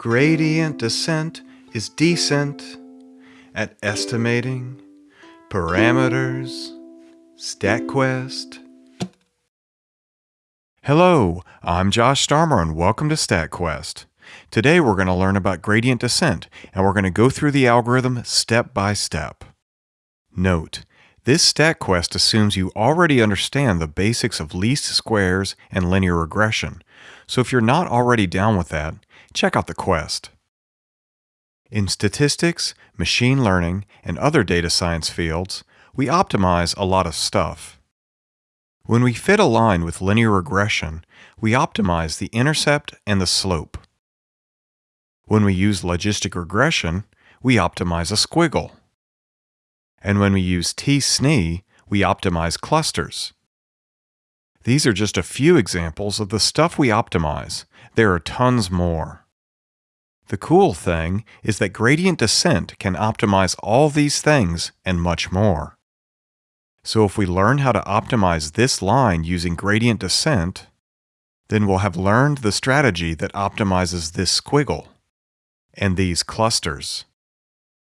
Gradient descent is decent at estimating parameters. StatQuest. Hello, I'm Josh Starmer and welcome to StatQuest. Today we're going to learn about gradient descent and we're going to go through the algorithm step by step. Note, this StatQuest assumes you already understand the basics of least squares and linear regression, so if you're not already down with that, check out the quest. In statistics, machine learning, and other data science fields, we optimize a lot of stuff. When we fit a line with linear regression, we optimize the intercept and the slope. When we use logistic regression, we optimize a squiggle. And when we use t-SNE, we optimize clusters. These are just a few examples of the stuff we optimize. There are tons more. The cool thing is that gradient descent can optimize all these things and much more. So if we learn how to optimize this line using gradient descent, then we'll have learned the strategy that optimizes this squiggle and these clusters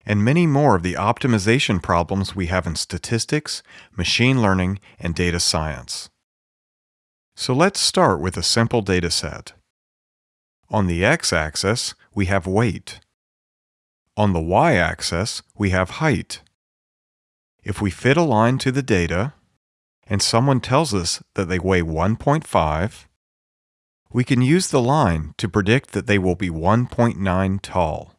and many more of the optimization problems we have in statistics, machine learning, and data science. So let's start with a simple data set. On the x-axis, we have weight. On the y-axis, we have height. If we fit a line to the data, and someone tells us that they weigh 1.5, we can use the line to predict that they will be 1.9 tall.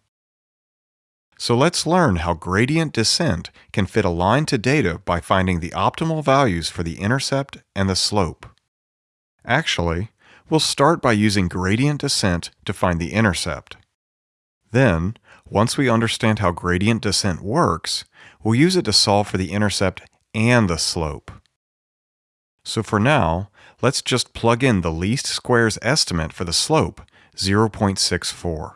So let's learn how gradient descent can fit a line to data by finding the optimal values for the intercept and the slope. Actually, we'll start by using gradient descent to find the intercept. Then, once we understand how gradient descent works, we'll use it to solve for the intercept and the slope. So for now, let's just plug in the least squares estimate for the slope, 0.64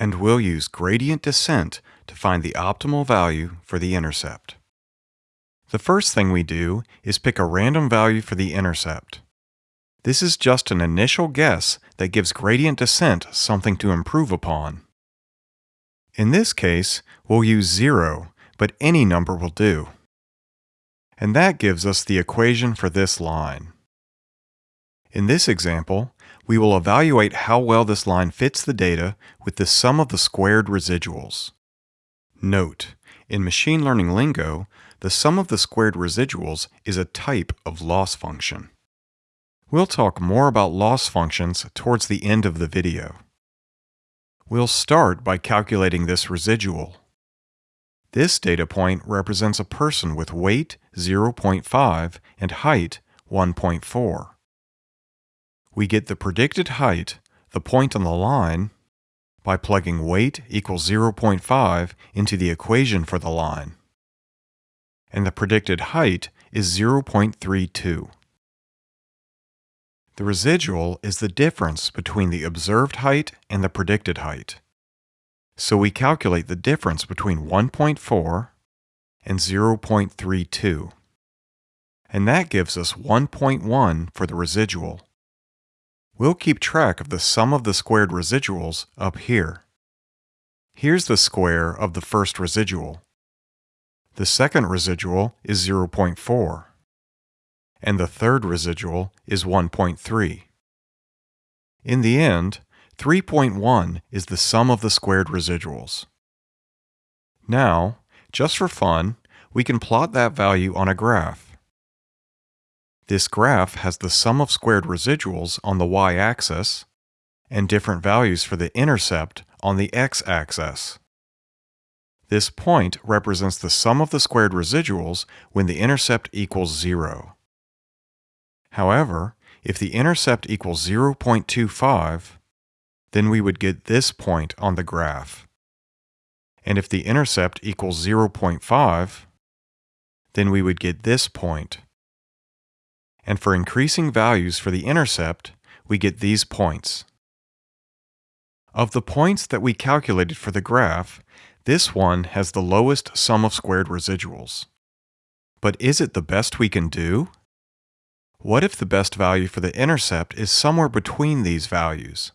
and we'll use gradient descent to find the optimal value for the intercept. The first thing we do is pick a random value for the intercept. This is just an initial guess that gives gradient descent something to improve upon. In this case, we'll use 0, but any number will do. And that gives us the equation for this line. In this example, we will evaluate how well this line fits the data with the sum of the squared residuals. Note, in machine learning lingo, the sum of the squared residuals is a type of loss function. We'll talk more about loss functions towards the end of the video. We'll start by calculating this residual. This data point represents a person with weight 0.5 and height 1.4 we get the predicted height, the point on the line, by plugging weight equals 0.5 into the equation for the line. And the predicted height is 0.32. The residual is the difference between the observed height and the predicted height. So we calculate the difference between 1.4 and 0.32. And that gives us 1.1 for the residual. We'll keep track of the sum of the squared residuals up here. Here's the square of the first residual. The second residual is 0.4, and the third residual is 1.3. In the end, 3.1 is the sum of the squared residuals. Now, just for fun, we can plot that value on a graph. This graph has the sum of squared residuals on the y-axis and different values for the intercept on the x-axis. This point represents the sum of the squared residuals when the intercept equals 0. However, if the intercept equals 0.25, then we would get this point on the graph. And if the intercept equals 0.5, then we would get this point. point and for increasing values for the intercept, we get these points. Of the points that we calculated for the graph, this one has the lowest sum of squared residuals. But is it the best we can do? What if the best value for the intercept is somewhere between these values?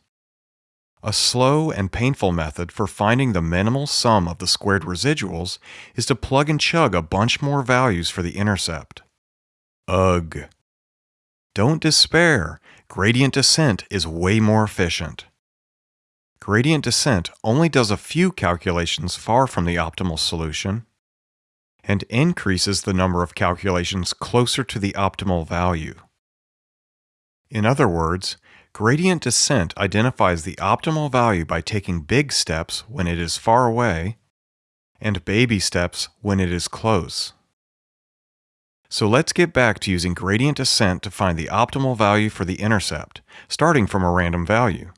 A slow and painful method for finding the minimal sum of the squared residuals is to plug and chug a bunch more values for the intercept. Ugh. Don't despair, gradient descent is way more efficient. Gradient descent only does a few calculations far from the optimal solution and increases the number of calculations closer to the optimal value. In other words, Gradient descent identifies the optimal value by taking big steps when it is far away and baby steps when it is close. So let's get back to using gradient descent to find the optimal value for the intercept, starting from a random value.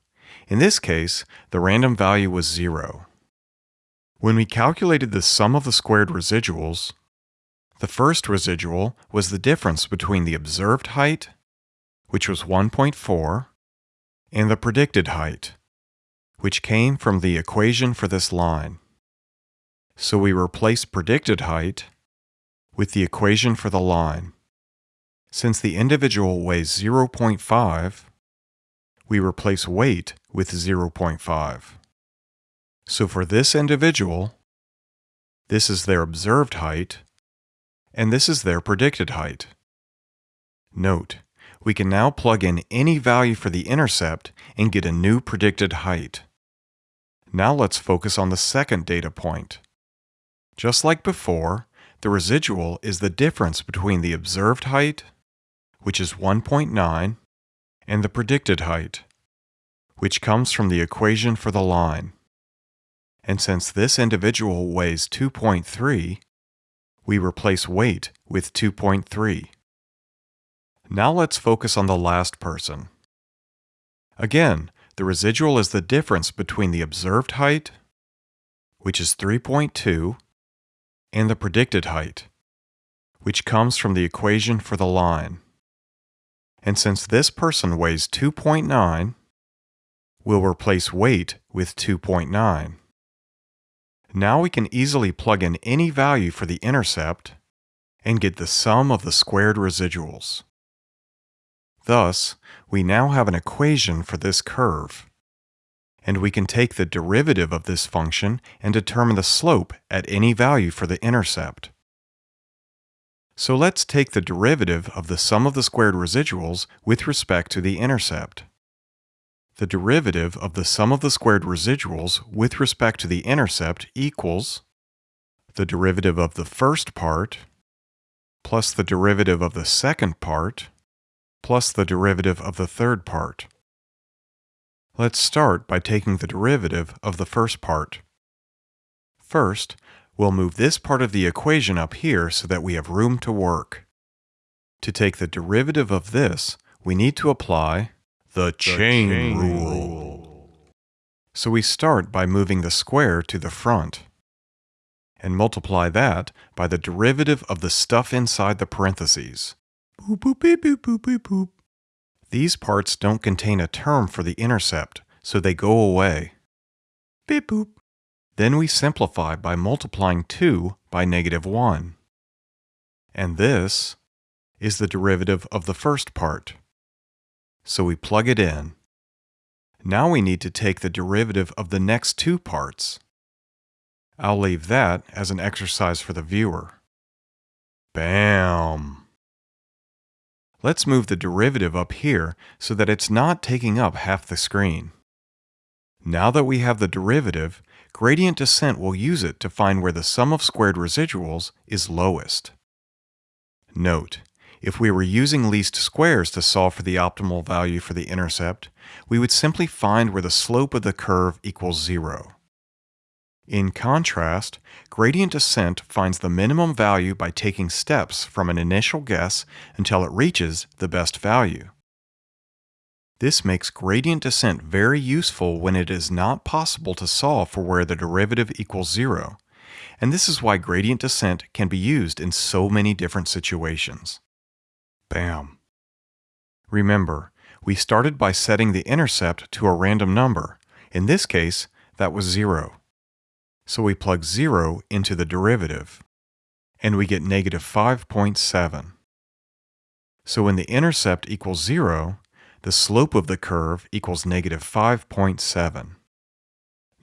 In this case, the random value was 0. When we calculated the sum of the squared residuals, the first residual was the difference between the observed height, which was 1.4, and the predicted height, which came from the equation for this line. So we replace predicted height with the equation for the line. Since the individual weighs 0.5, we replace weight with 0.5. So for this individual, this is their observed height, and this is their predicted height. Note, we can now plug in any value for the intercept and get a new predicted height. Now let's focus on the second data point. Just like before, the residual is the difference between the observed height, which is 1.9, and the predicted height, which comes from the equation for the line. And since this individual weighs 2.3, we replace weight with 2.3. Now let's focus on the last person. Again, the residual is the difference between the observed height, which is 3.2, and the predicted height, which comes from the equation for the line. And since this person weighs 2.9, we'll replace weight with 2.9. Now we can easily plug in any value for the intercept and get the sum of the squared residuals. Thus, we now have an equation for this curve. And we can take the derivative of this function and determine the slope at any value for the intercept. So let's take the derivative of the sum of the squared residuals with respect to the intercept. The derivative of the sum of the squared residuals with respect to the intercept equals the derivative of the first part plus the derivative of the second part plus the derivative of the third part. Let's start by taking the derivative of the first part. First, we'll move this part of the equation up here so that we have room to work. To take the derivative of this, we need to apply the, the chain, chain rule. rule. So we start by moving the square to the front and multiply that by the derivative of the stuff inside the parentheses. Boop, boop, boop. These parts don't contain a term for the intercept, so they go away. Beep boop. Then we simplify by multiplying 2 by negative 1. And this is the derivative of the first part. So we plug it in. Now we need to take the derivative of the next two parts. I'll leave that as an exercise for the viewer. Bam! Let's move the derivative up here so that it's not taking up half the screen. Now that we have the derivative, gradient descent will use it to find where the sum of squared residuals is lowest. Note, if we were using least squares to solve for the optimal value for the intercept, we would simply find where the slope of the curve equals zero. In contrast, gradient descent finds the minimum value by taking steps from an initial guess until it reaches the best value. This makes gradient descent very useful when it is not possible to solve for where the derivative equals zero, and this is why gradient descent can be used in so many different situations. Bam! Remember, we started by setting the intercept to a random number. In this case, that was zero. So we plug 0 into the derivative, and we get negative 5.7. So when the intercept equals 0, the slope of the curve equals negative 5.7.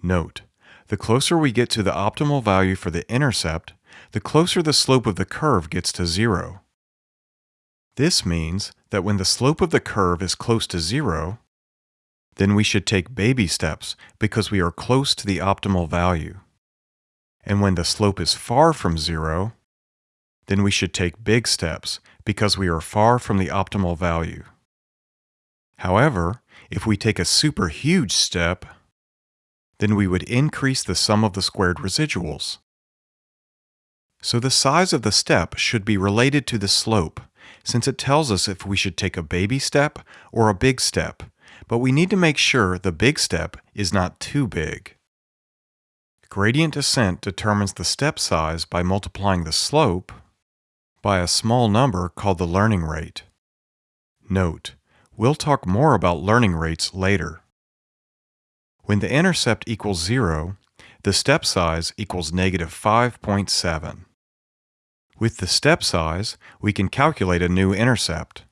Note, the closer we get to the optimal value for the intercept, the closer the slope of the curve gets to zero. This means that when the slope of the curve is close to zero, then we should take baby steps because we are close to the optimal value. And when the slope is far from zero, then we should take big steps because we are far from the optimal value. However, if we take a super huge step, then we would increase the sum of the squared residuals. So the size of the step should be related to the slope, since it tells us if we should take a baby step or a big step, but we need to make sure the big step is not too big. Gradient descent determines the step size by multiplying the slope by a small number called the learning rate. Note, we'll talk more about learning rates later. When the intercept equals 0, the step size equals negative 5.7. With the step size, we can calculate a new intercept.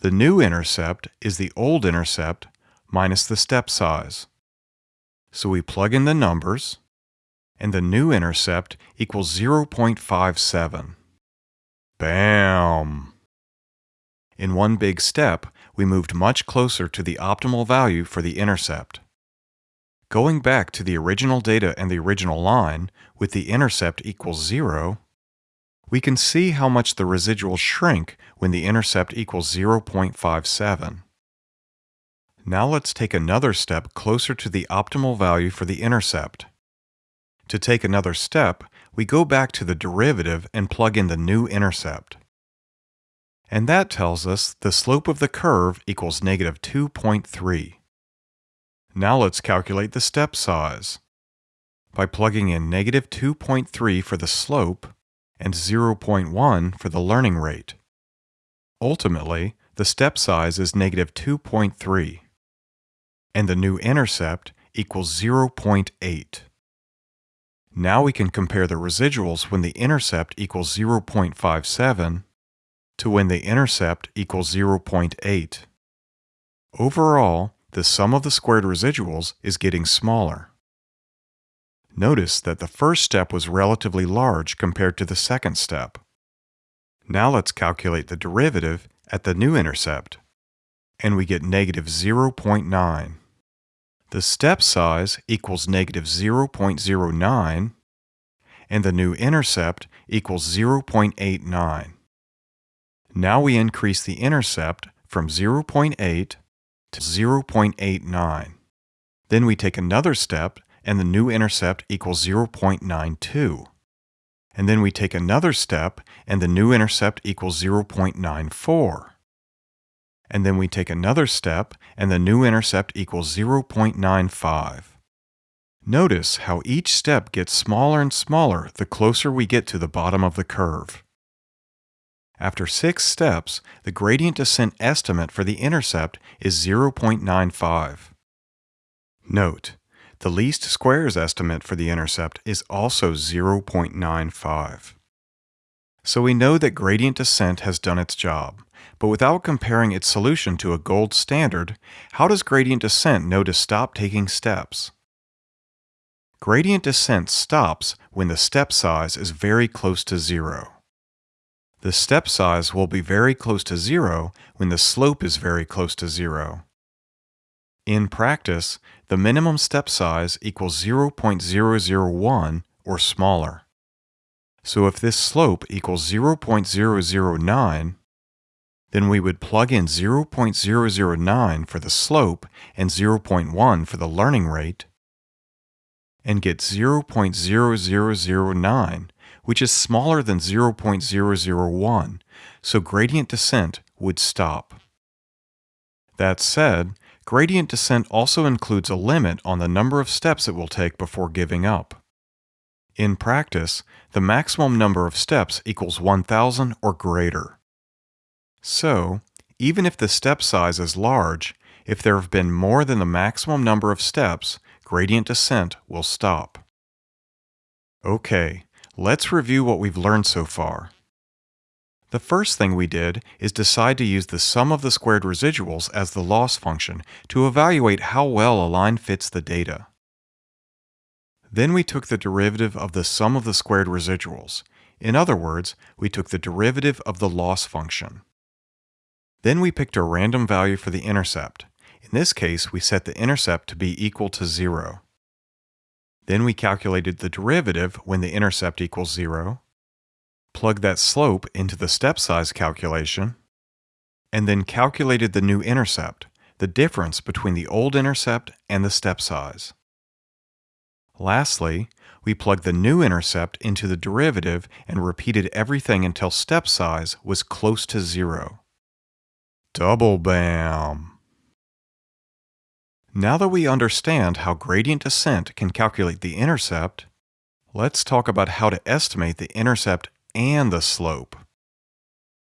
The new intercept is the old intercept minus the step size. So we plug in the numbers, and the new intercept equals 0.57. Bam! In one big step, we moved much closer to the optimal value for the intercept. Going back to the original data and the original line, with the intercept equals 0, we can see how much the residuals shrink when the intercept equals 0.57. Now let's take another step closer to the optimal value for the intercept. To take another step, we go back to the derivative and plug in the new intercept. And that tells us the slope of the curve equals negative 2.3. Now let's calculate the step size. By plugging in negative 2.3 for the slope, and 0.1 for the learning rate. Ultimately, the step size is negative 2.3, and the new intercept equals 0.8. Now we can compare the residuals when the intercept equals 0.57 to when the intercept equals 0.8. Overall, the sum of the squared residuals is getting smaller. Notice that the first step was relatively large compared to the second step. Now let's calculate the derivative at the new intercept, and we get negative 0.9. The step size equals negative 0.09, and the new intercept equals 0.89. Now we increase the intercept from 0.8 to 0.89. Then we take another step and the new intercept equals 0.92. And then we take another step, and the new intercept equals 0.94. And then we take another step, and the new intercept equals 0.95. Notice how each step gets smaller and smaller the closer we get to the bottom of the curve. After six steps, the gradient descent estimate for the intercept is 0.95. Note, the least squares estimate for the intercept is also 0.95. So we know that gradient descent has done its job, but without comparing its solution to a gold standard, how does gradient descent know to stop taking steps? Gradient descent stops when the step size is very close to zero. The step size will be very close to zero when the slope is very close to zero. In practice, the minimum step size equals 0.001 or smaller. So if this slope equals 0.009, then we would plug in 0.009 for the slope and 0.1 for the learning rate, and get 0.0009, which is smaller than 0.001, so gradient descent would stop. That said, Gradient descent also includes a limit on the number of steps it will take before giving up. In practice, the maximum number of steps equals 1,000 or greater. So, even if the step size is large, if there have been more than the maximum number of steps, gradient descent will stop. Okay, let's review what we've learned so far. The first thing we did is decide to use the sum of the squared residuals as the loss function to evaluate how well a line fits the data. Then we took the derivative of the sum of the squared residuals. In other words, we took the derivative of the loss function. Then we picked a random value for the intercept. In this case, we set the intercept to be equal to 0. Then we calculated the derivative when the intercept equals 0, plug that slope into the step size calculation, and then calculated the new intercept, the difference between the old intercept and the step size. Lastly, we plugged the new intercept into the derivative and repeated everything until step size was close to zero. Double bam! Now that we understand how gradient descent can calculate the intercept, let's talk about how to estimate the intercept and the slope.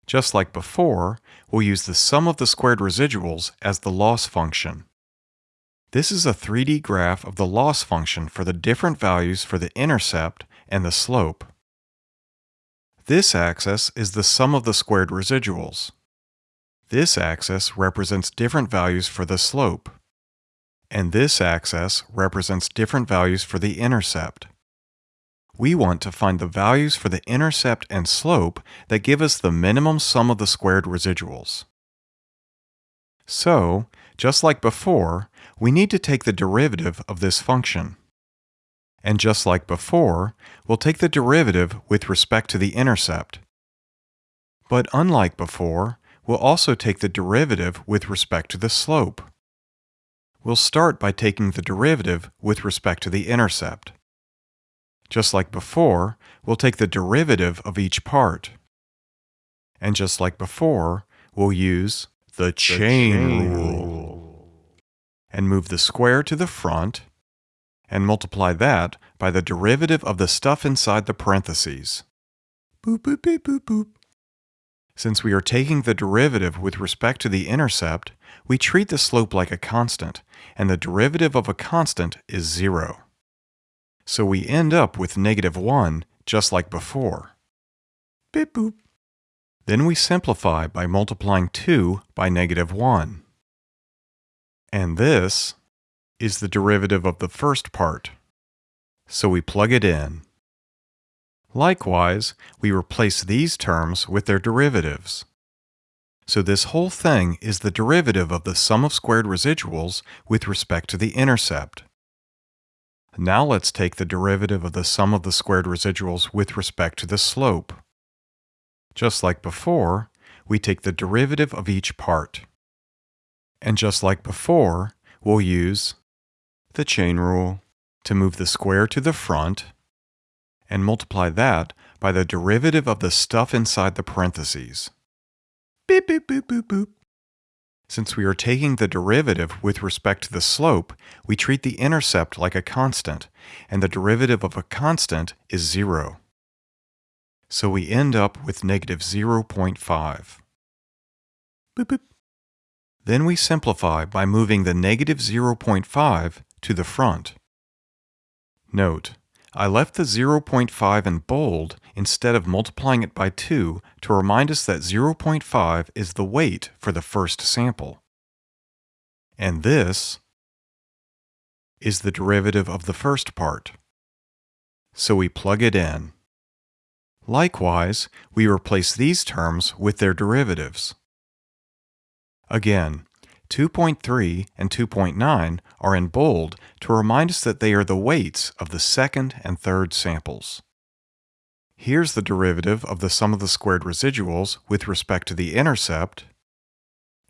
Just like before, we'll use the sum of the squared residuals as the loss function. This is a 3D graph of the loss function for the different values for the intercept and the slope. This axis is the sum of the squared residuals. This axis represents different values for the slope. And this axis represents different values for the intercept we want to find the values for the intercept and slope that give us the minimum sum of the squared residuals. So, just like before, we need to take the derivative of this function. And just like before, we'll take the derivative with respect to the intercept. But unlike before, we'll also take the derivative with respect to the slope. We'll start by taking the derivative with respect to the intercept. Just like before, we'll take the derivative of each part. And just like before, we'll use the chain, the chain rule and move the square to the front and multiply that by the derivative of the stuff inside the parentheses. Boop, boop, boop, boop, boop. Since we are taking the derivative with respect to the intercept, we treat the slope like a constant, and the derivative of a constant is zero. So we end up with negative 1, just like before. Beep boop. Then we simplify by multiplying 2 by negative 1. And this is the derivative of the first part. So we plug it in. Likewise, we replace these terms with their derivatives. So this whole thing is the derivative of the sum of squared residuals with respect to the intercept. Now let's take the derivative of the sum of the squared residuals with respect to the slope. Just like before, we take the derivative of each part. And just like before, we'll use the chain rule to move the square to the front and multiply that by the derivative of the stuff inside the parentheses. Beep, beep, boop, boop, boop. Since we are taking the derivative with respect to the slope, we treat the intercept like a constant, and the derivative of a constant is zero. So we end up with negative 0.5. Boop, boop. Then we simplify by moving the negative 0.5 to the front. Note, I left the 0.5 in bold instead of multiplying it by 2 to remind us that 0.5 is the weight for the first sample. And this is the derivative of the first part. So we plug it in. Likewise, we replace these terms with their derivatives. Again, 2.3 and 2.9 are in bold to remind us that they are the weights of the second and third samples. Here's the derivative of the sum of the squared residuals with respect to the intercept,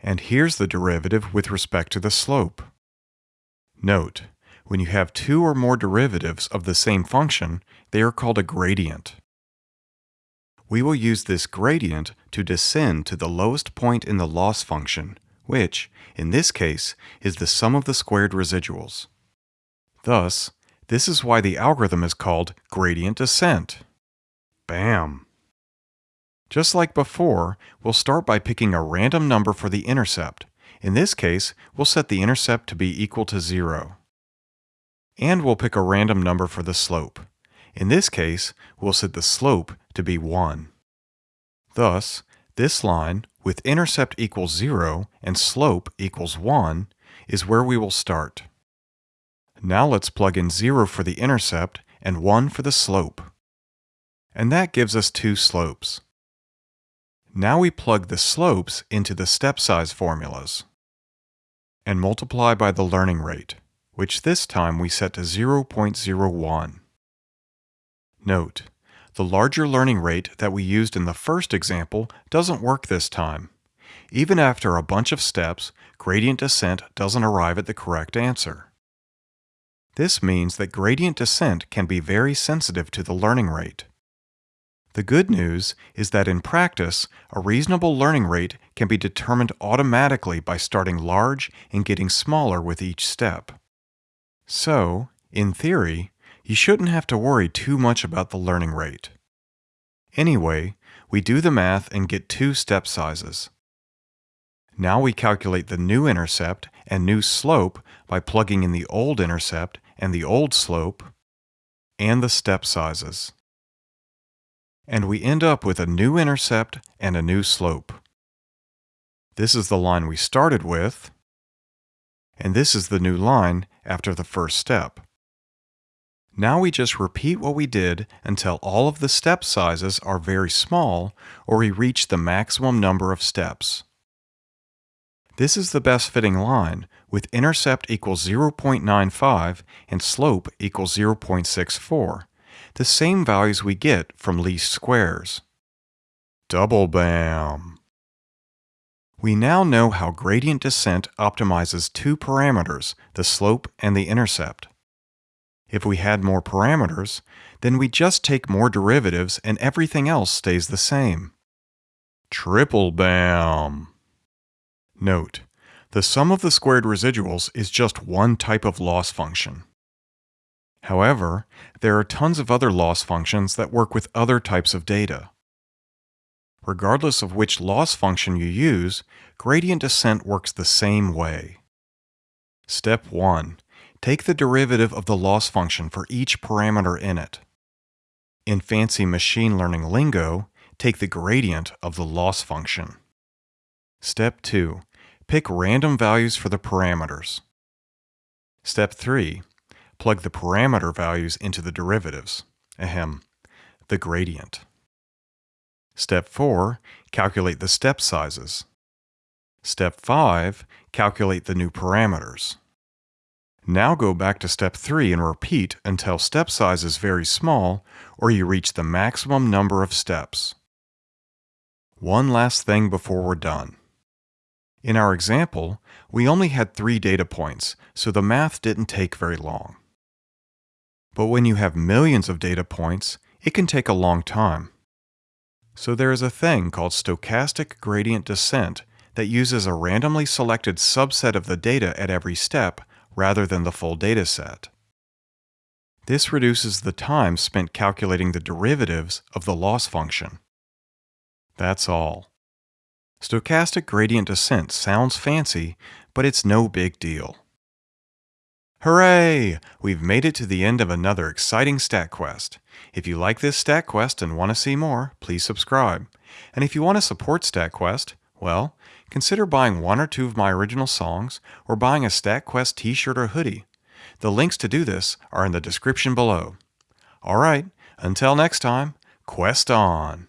and here's the derivative with respect to the slope. Note, when you have two or more derivatives of the same function, they are called a gradient. We will use this gradient to descend to the lowest point in the loss function, which, in this case, is the sum of the squared residuals. Thus, this is why the algorithm is called gradient descent. Bam! Just like before, we'll start by picking a random number for the intercept. In this case, we'll set the intercept to be equal to 0. And we'll pick a random number for the slope. In this case, we'll set the slope to be 1. Thus, this line, with intercept equals 0 and slope equals 1, is where we will start. Now let's plug in 0 for the intercept and 1 for the slope. And that gives us two slopes. Now we plug the slopes into the step size formulas and multiply by the learning rate, which this time we set to 0.01. Note, the larger learning rate that we used in the first example doesn't work this time. Even after a bunch of steps, gradient descent doesn't arrive at the correct answer. This means that gradient descent can be very sensitive to the learning rate. The good news is that in practice, a reasonable learning rate can be determined automatically by starting large and getting smaller with each step. So, in theory, you shouldn't have to worry too much about the learning rate. Anyway, we do the math and get two step sizes. Now we calculate the new intercept and new slope by plugging in the old intercept and the old slope and the step sizes. And we end up with a new intercept and a new slope. This is the line we started with, and this is the new line after the first step. Now we just repeat what we did until all of the step sizes are very small or we reach the maximum number of steps. This is the best fitting line with intercept equals 0.95 and slope equals 0.64, the same values we get from least squares. Double bam! We now know how gradient descent optimizes two parameters, the slope and the intercept. If we had more parameters, then we just take more derivatives and everything else stays the same. Triple bam! Note, the sum of the squared residuals is just one type of loss function. However, there are tons of other loss functions that work with other types of data. Regardless of which loss function you use, gradient descent works the same way. Step 1. Take the derivative of the loss function for each parameter in it. In fancy machine learning lingo, take the gradient of the loss function. Step 2. Pick random values for the parameters. Step 3. Plug the parameter values into the derivatives. Ahem, the gradient. Step 4. Calculate the step sizes. Step 5. Calculate the new parameters. Now go back to step 3 and repeat until step size is very small or you reach the maximum number of steps. One last thing before we're done. In our example, we only had three data points, so the math didn't take very long. But when you have millions of data points, it can take a long time. So there is a thing called stochastic gradient descent that uses a randomly selected subset of the data at every step rather than the full data set. This reduces the time spent calculating the derivatives of the loss function. That's all. Stochastic gradient descent sounds fancy, but it's no big deal. Hooray! We've made it to the end of another exciting StatQuest. If you like this StatQuest and want to see more, please subscribe. And if you want to support StatQuest, well, consider buying one or two of my original songs or buying a StatQuest t-shirt or hoodie. The links to do this are in the description below. All right, until next time, quest on!